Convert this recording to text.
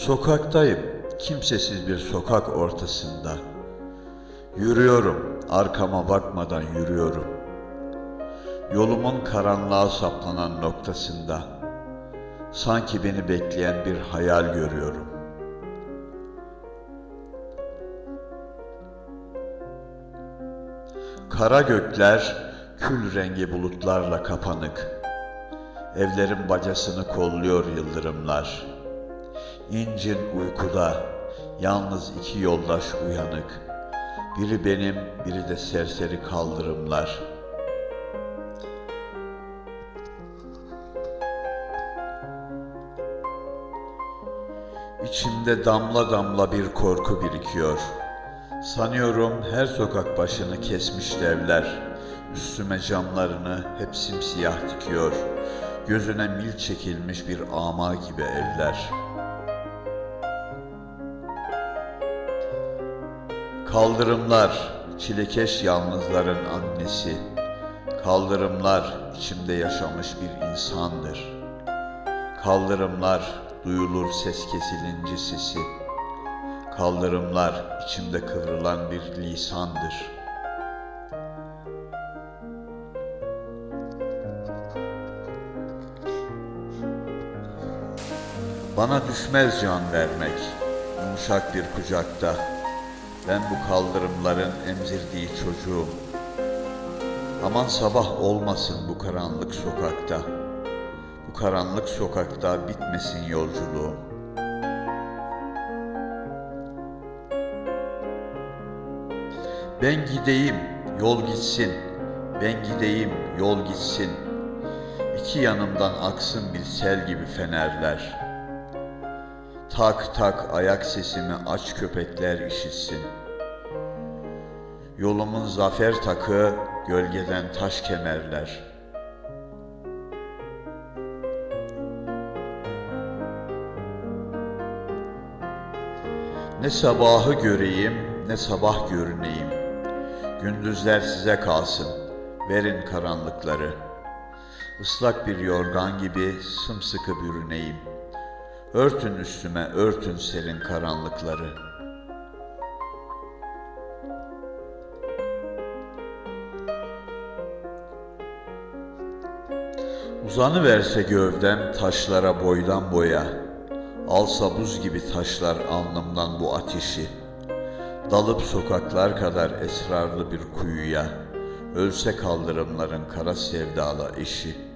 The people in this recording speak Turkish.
Sokaktayım, kimsesiz bir sokak ortasında. Yürüyorum, arkama bakmadan yürüyorum. Yolumun karanlığa saplanan noktasında sanki beni bekleyen bir hayal görüyorum. Kara gökler kül rengi bulutlarla kapanık. Evlerin bacasını kolluyor yıldırımlar. İncin uykuda, yalnız iki yoldaş uyanık. Biri benim, biri de serseri kaldırımlar. İçimde damla damla bir korku birikiyor. Sanıyorum her sokak başını kesmiş devler. Üstüme camlarını hep simsiyah dikiyor. Gözüne mil çekilmiş bir ama gibi evler. Kaldırımlar, çilekeş yalnızların annesi. Kaldırımlar içimde yaşamış bir insandır. Kaldırımlar duyulur ses kesilince sesi. Kaldırımlar içimde kıvrılan bir lisandır. Bana düşmez can vermek, yumuşak bir kucakta. Ben bu kaldırımların emzirdiği çocuğum. Aman sabah olmasın bu karanlık sokakta. Bu karanlık sokakta bitmesin yolculuğum. Ben gideyim, yol gitsin. Ben gideyim, yol gitsin. İki yanımdan aksın bir sel gibi fenerler. Tak tak ayak sesimi aç köpekler işitsin. Yolumun zafer takı gölgeden taş kemerler. Ne sabahı göreyim ne sabah görüneyim. Gündüzler size kalsın. Verin karanlıkları. Islak bir yorgan gibi sımsıkı bürüneyim. Örtün üstüme örtün serin karanlıkları. Uzanı verse gövdem taşlara boydan boya. Alsa buz gibi taşlar alnımdan bu ateşi. Dalıp sokaklar kadar esrarlı bir kuyuya. Ölse kaldırımların kara sevdalı eşi.''